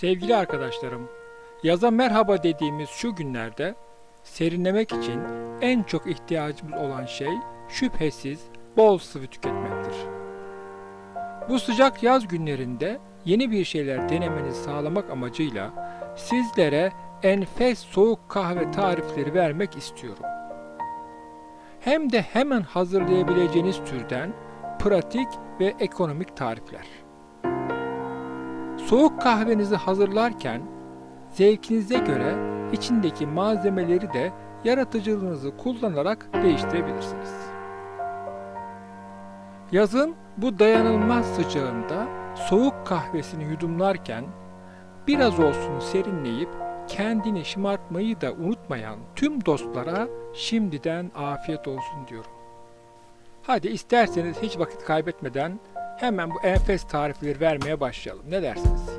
Sevgili arkadaşlarım, yaza merhaba dediğimiz şu günlerde serinlemek için en çok ihtiyacımız olan şey şüphesiz bol sıvı tüketmektir. Bu sıcak yaz günlerinde yeni bir şeyler denemenizi sağlamak amacıyla sizlere enfes soğuk kahve tarifleri vermek istiyorum. Hem de hemen hazırlayabileceğiniz türden pratik ve ekonomik tarifler. Soğuk kahvenizi hazırlarken zevkinize göre içindeki malzemeleri de yaratıcılığınızı kullanarak değiştirebilirsiniz. Yazın bu dayanılmaz sıcağında soğuk kahvesini yudumlarken biraz olsun serinleyip kendini şımartmayı da unutmayan tüm dostlara şimdiden afiyet olsun diyorum. Hadi isterseniz hiç vakit kaybetmeden hemen bu enfes tarifleri vermeye başlayalım. Ne dersiniz?